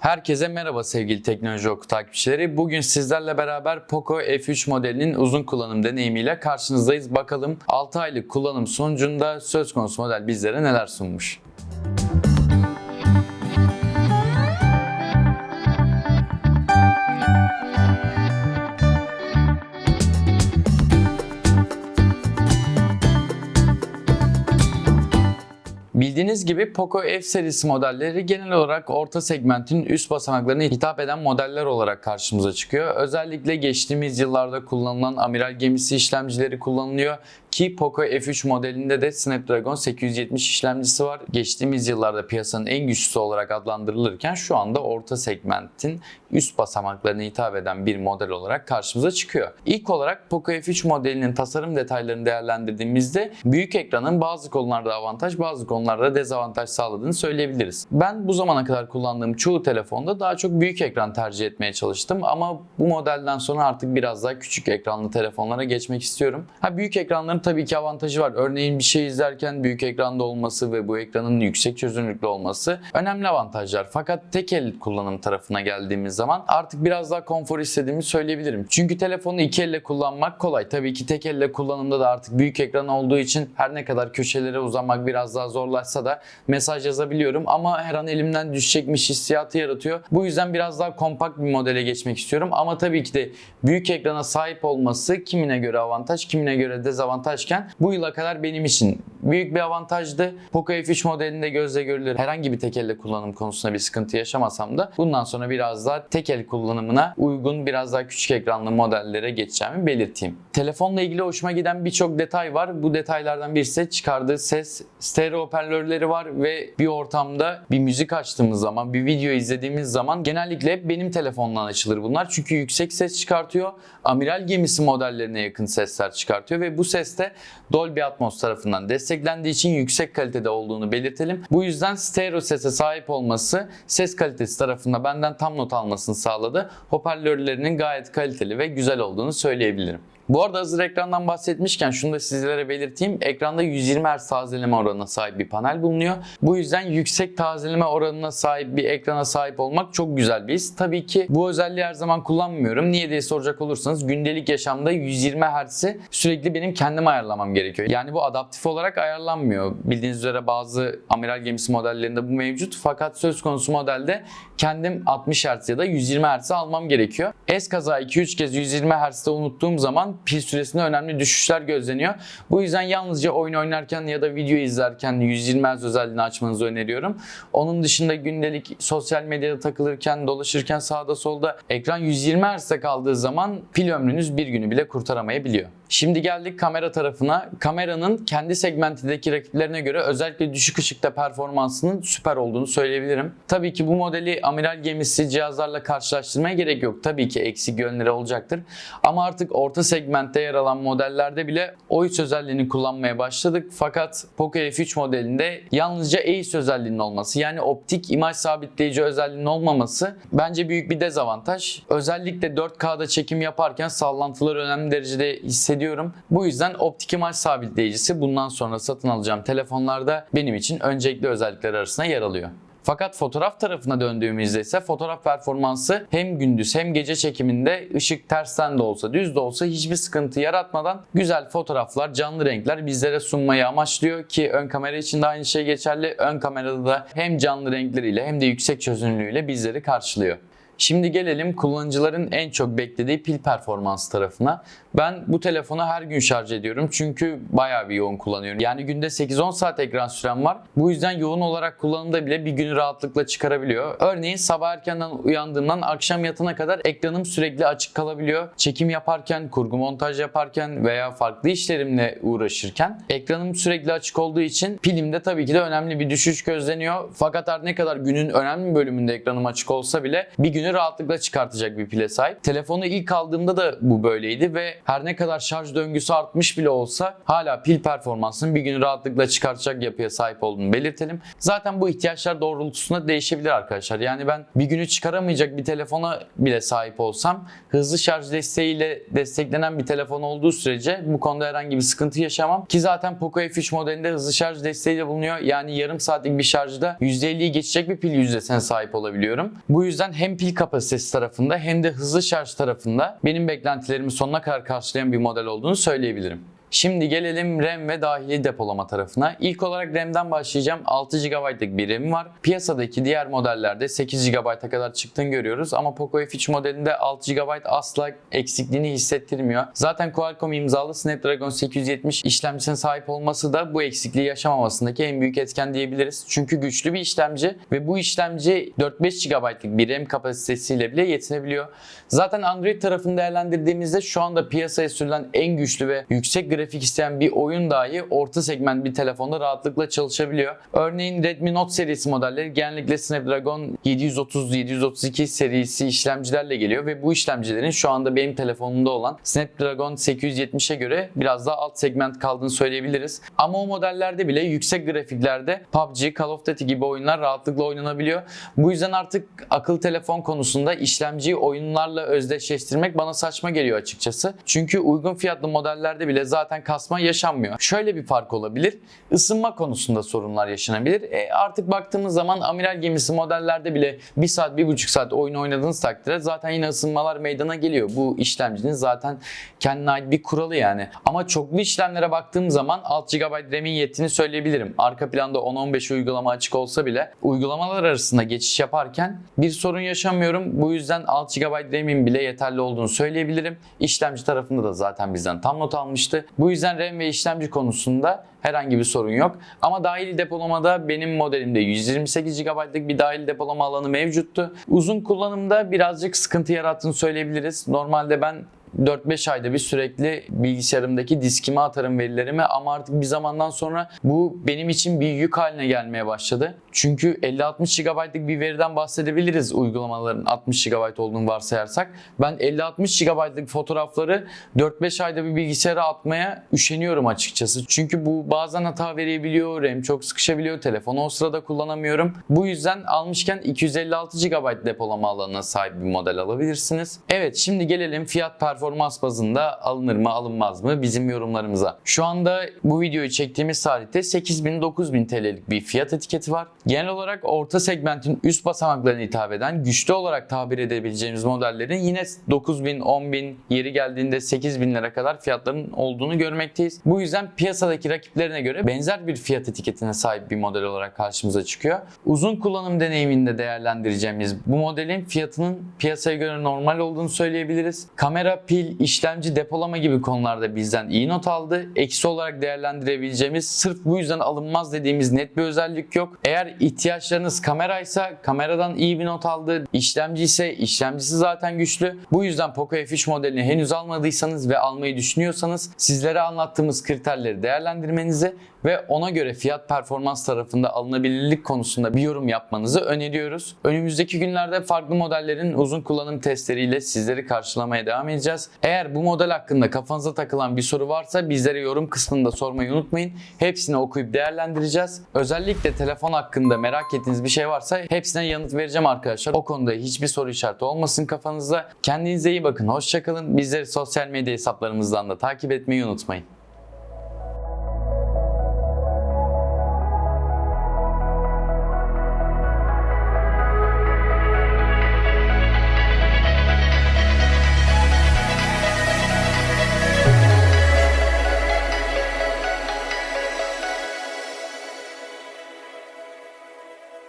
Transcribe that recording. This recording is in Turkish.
Herkese merhaba sevgili Teknoloji Oku takipçileri. Bugün sizlerle beraber Poco F3 modelinin uzun kullanım deneyimiyle karşınızdayız. Bakalım 6 aylık kullanım sonucunda söz konusu model bizlere neler sunmuş. Bildiğiniz gibi Poco F serisi modelleri genel olarak orta segmentin üst basamaklarına hitap eden modeller olarak karşımıza çıkıyor. Özellikle geçtiğimiz yıllarda kullanılan amiral gemisi işlemcileri kullanılıyor ki Poco F3 modelinde de Snapdragon 870 işlemcisi var. Geçtiğimiz yıllarda piyasanın en güçlüsü olarak adlandırılırken şu anda orta segmentin üst basamaklarına hitap eden bir model olarak karşımıza çıkıyor. İlk olarak Poco F3 modelinin tasarım detaylarını değerlendirdiğimizde büyük ekranın bazı konularda avantaj, bazı konularda dezavantaj sağladığını söyleyebiliriz. Ben bu zamana kadar kullandığım çoğu telefonda daha çok büyük ekran tercih etmeye çalıştım ama bu modelden sonra artık biraz daha küçük ekranlı telefonlara geçmek istiyorum. Ha büyük ekranların tabii ki avantajı var. Örneğin bir şey izlerken büyük ekranda olması ve bu ekranın yüksek çözünürlüklü olması önemli avantajlar. Fakat tek el kullanım tarafına geldiğimiz zaman artık biraz daha konfor istediğimi söyleyebilirim. Çünkü telefonu iki elle kullanmak kolay. Tabii ki tek elle kullanımda da artık büyük ekran olduğu için her ne kadar köşelere uzanmak biraz daha zorlaşsa da mesaj yazabiliyorum ama her an elimden düşecekmiş hissiyatı yaratıyor. Bu yüzden biraz daha kompakt bir modele geçmek istiyorum ama tabii ki de büyük ekrana sahip olması kimine göre avantaj, kimine göre dezavantajken bu yıla kadar benim için büyük bir avantajdı. Poco F3 modelinde gözle görülür herhangi bir tek elle kullanım konusunda bir sıkıntı yaşamasam da bundan sonra biraz daha tek el kullanımına uygun biraz daha küçük ekranlı modellere geçeceğimi belirteyim. Telefonla ilgili hoşuma giden birçok detay var. Bu detaylardan birisi de çıkardığı ses stereo hoparlörleri var ve bir ortamda bir müzik açtığımız zaman, bir video izlediğimiz zaman genellikle hep benim telefondan açılır bunlar. Çünkü yüksek ses çıkartıyor. Amiral gemisi modellerine yakın sesler çıkartıyor ve bu ses de Dolby Atmos tarafından desteklendiği için yüksek kalitede olduğunu belirtelim. Bu yüzden stereo sese sahip olması ses kalitesi tarafında benden tam not almasını sağladı. Hoparlörlerinin gayet kaliteli ve güzel olduğunu söyleyebilirim. Bu arada hazır ekrandan bahsetmişken şunu da sizlere belirteyim. Ekranda 120 Hz tazeleme oranına sahip bir panel bulunuyor. Bu yüzden yüksek tazeleme oranına sahip bir ekrana sahip olmak çok güzel bir his. Tabii ki bu özelliği her zaman kullanmıyorum. Niye diye soracak olursanız gündelik yaşamda 120 Hz'i sürekli benim kendim ayarlamam gerekiyor. Yani bu adaptif olarak ayarlanmıyor. Bildiğiniz üzere bazı amiral gemisi modellerinde bu mevcut. Fakat söz konusu modelde kendim 60 Hz ya da 120 Hz almam gerekiyor. Eskaza 2-3 kez 120 Hz'de unuttuğum zaman pil süresinde önemli düşüşler gözleniyor. Bu yüzden yalnızca oyun oynarken ya da video izlerken 120 Hz özelliğini açmanızı öneriyorum. Onun dışında gündelik sosyal medyada takılırken, dolaşırken sağda solda ekran 120 Hz'de kaldığı zaman pil ömrünüz bir günü bile kurtaramayabiliyor. Şimdi geldik kamera tarafına. Kameranın kendi segmentindeki rakiplerine göre özellikle düşük ışıkta performansının süper olduğunu söyleyebilirim. Tabii ki bu modeli amiral gemisi cihazlarla karşılaştırmaya gerek yok. Tabii ki eksik yönleri olacaktır. Ama artık orta segmentte yer alan modellerde bile OIS özelliğini kullanmaya başladık. Fakat Poco F3 modelinde yalnızca EIS özelliğinin olması yani optik imaj sabitleyici özelliğinin olmaması bence büyük bir dezavantaj. Özellikle 4K'da çekim yaparken sallantıları önemli derecede hissediyorum. Bu yüzden optik imaj sabitleyicisi bundan sonra satın alacağım telefonlarda benim için öncelikli özellikler arasında yer alıyor. Fakat fotoğraf tarafına döndüğümüzde ise fotoğraf performansı hem gündüz hem gece çekiminde ışık tersten de olsa düz de olsa hiçbir sıkıntı yaratmadan güzel fotoğraflar, canlı renkler bizlere sunmayı amaçlıyor ki ön kamera için de aynı şey geçerli. Ön kamerada da hem canlı renkleriyle hem de yüksek çözünürlüğüyle bizleri karşılıyor. Şimdi gelelim kullanıcıların en çok beklediği pil performansı tarafına. Ben bu telefonu her gün şarj ediyorum çünkü bayağı bir yoğun kullanıyorum. Yani günde 8-10 saat ekran sürem var. Bu yüzden yoğun olarak kullanımda bile bir günü rahatlıkla çıkarabiliyor. Örneğin sabah erkenden uyandığımdan akşam yatana kadar ekranım sürekli açık kalabiliyor. Çekim yaparken, kurgu montaj yaparken veya farklı işlerimle uğraşırken ekranım sürekli açık olduğu için pilimde tabii ki de önemli bir düşüş gözleniyor. Fakat her ne kadar günün önemli bölümünde ekranım açık olsa bile bir günü günü rahatlıkla çıkartacak bir pile sahip. Telefonu ilk aldığımda da bu böyleydi ve her ne kadar şarj döngüsü artmış bile olsa hala pil performansının bir günü rahatlıkla çıkartacak yapıya sahip olduğunu belirtelim. Zaten bu ihtiyaçlar doğrultusunda değişebilir arkadaşlar. Yani ben bir günü çıkaramayacak bir telefona bile sahip olsam hızlı şarj desteğiyle desteklenen bir telefon olduğu sürece bu konuda herhangi bir sıkıntı yaşamam. Ki zaten Poco F3 modelinde hızlı şarj desteği de bulunuyor. Yani yarım saatlik bir şarjda %50'yi geçecek bir pil yüzdesine sahip olabiliyorum. Bu yüzden hem pil kapasitesi tarafında hem de hızlı şarj tarafında benim beklentilerimi sonuna kadar karşılayan bir model olduğunu söyleyebilirim. Şimdi gelelim RAM ve dahili depolama tarafına. İlk olarak RAM'den başlayacağım. 6 GB'lık bir RAM var. Piyasadaki diğer modellerde 8 GB'a kadar çıktığını görüyoruz ama Poco F3 modelinde 6 GB asla eksikliğini hissettirmiyor. Zaten Qualcomm imzalı Snapdragon 870 işlemcisine sahip olması da bu eksikliği yaşamamasındaki en büyük etken diyebiliriz. Çünkü güçlü bir işlemci ve bu işlemci 4-5 GB'lık bir RAM kapasitesiyle bile yetinebiliyor. Zaten Android tarafını değerlendirdiğimizde şu anda piyasaya sürülen en güçlü ve yüksek grafik isteyen bir oyun dahi orta segment bir telefonda rahatlıkla çalışabiliyor. Örneğin Redmi Note serisi modelleri genellikle Snapdragon 730-732 serisi işlemcilerle geliyor ve bu işlemcilerin şu anda benim telefonumda olan Snapdragon 870'e göre biraz daha alt segment kaldığını söyleyebiliriz. Ama o modellerde bile yüksek grafiklerde PUBG, Call of Duty gibi oyunlar rahatlıkla oynanabiliyor. Bu yüzden artık akıl telefon konusunda işlemciyi oyunlarla özdeşleştirmek bana saçma geliyor açıkçası. Çünkü uygun fiyatlı modellerde bile zaten kasma yaşanmıyor. Şöyle bir fark olabilir. Isınma konusunda sorunlar yaşanabilir. E artık baktığımız zaman amiral gemisi modellerde bile 1 saat 1,5 saat oyun oynadığınız takdirde zaten yine ısınmalar meydana geliyor. Bu işlemcinin zaten kendine ait bir kuralı yani. Ama çoklu işlemlere baktığım zaman 6 GB RAM'in yettiğini söyleyebilirim. Arka planda 10-15 uygulama açık olsa bile uygulamalar arasında geçiş yaparken bir sorun yaşamıyorum. Bu yüzden 6 GB RAM'in bile yeterli olduğunu söyleyebilirim. İşlemci tarafında da zaten bizden tam not almıştı. Bu yüzden RAM ve işlemci konusunda herhangi bir sorun yok. Ama dahili depolamada benim modelimde 128 GB'lık bir dahili depolama alanı mevcuttu. Uzun kullanımda birazcık sıkıntı yarattığını söyleyebiliriz. Normalde ben 4-5 ayda bir sürekli bilgisayarımdaki diskime atarım verilerimi ama artık bir zamandan sonra bu benim için bir yük haline gelmeye başladı. Çünkü 50-60 GB'lık bir veriden bahsedebiliriz uygulamaların 60 GB olduğunu varsayarsak. Ben 50-60 GB'lık fotoğrafları 4-5 ayda bir bilgisayara atmaya üşeniyorum açıkçası. Çünkü bu bazen hata verebiliyor, RAM çok sıkışabiliyor, telefonu o sırada kullanamıyorum. Bu yüzden almışken 256 GB depolama alanına sahip bir model alabilirsiniz. Evet şimdi gelelim fiyat performans bazında alınır mı alınmaz mı bizim yorumlarımıza. Şu anda bu videoyu çektiğimiz tarihte 8000-9000 TL'lik bir fiyat etiketi var. Genel olarak orta segmentin üst basamaklarına hitap eden güçlü olarak tabir edebileceğimiz modellerin yine 9000, 10000 yeri geldiğinde 8000 lira kadar fiyatların olduğunu görmekteyiz. Bu yüzden piyasadaki rakiplerine göre benzer bir fiyat etiketine sahip bir model olarak karşımıza çıkıyor. Uzun kullanım deneyiminde değerlendireceğimiz bu modelin fiyatının piyasaya göre normal olduğunu söyleyebiliriz. Kamera, pil, işlemci, depolama gibi konularda bizden iyi not aldı. Eksi olarak değerlendirebileceğimiz sırf bu yüzden alınmaz dediğimiz net bir özellik yok. Eğer ihtiyaçlarınız kameraysa kameradan iyi bir not aldı. İşlemci ise işlemcisi zaten güçlü. Bu yüzden Poco F3 modelini henüz almadıysanız ve almayı düşünüyorsanız sizlere anlattığımız kriterleri değerlendirmenizi ve ona göre fiyat performans tarafında alınabilirlik konusunda bir yorum yapmanızı öneriyoruz. Önümüzdeki günlerde farklı modellerin uzun kullanım testleriyle sizleri karşılamaya devam edeceğiz. Eğer bu model hakkında kafanıza takılan bir soru varsa bizlere yorum kısmında sormayı unutmayın. Hepsini okuyup değerlendireceğiz. Özellikle telefon hakkında merak ettiğiniz bir şey varsa hepsine yanıt vereceğim arkadaşlar. O konuda hiçbir soru işareti olmasın kafanızda. Kendinize iyi bakın. Hoşçakalın. Bizleri sosyal medya hesaplarımızdan da takip etmeyi unutmayın.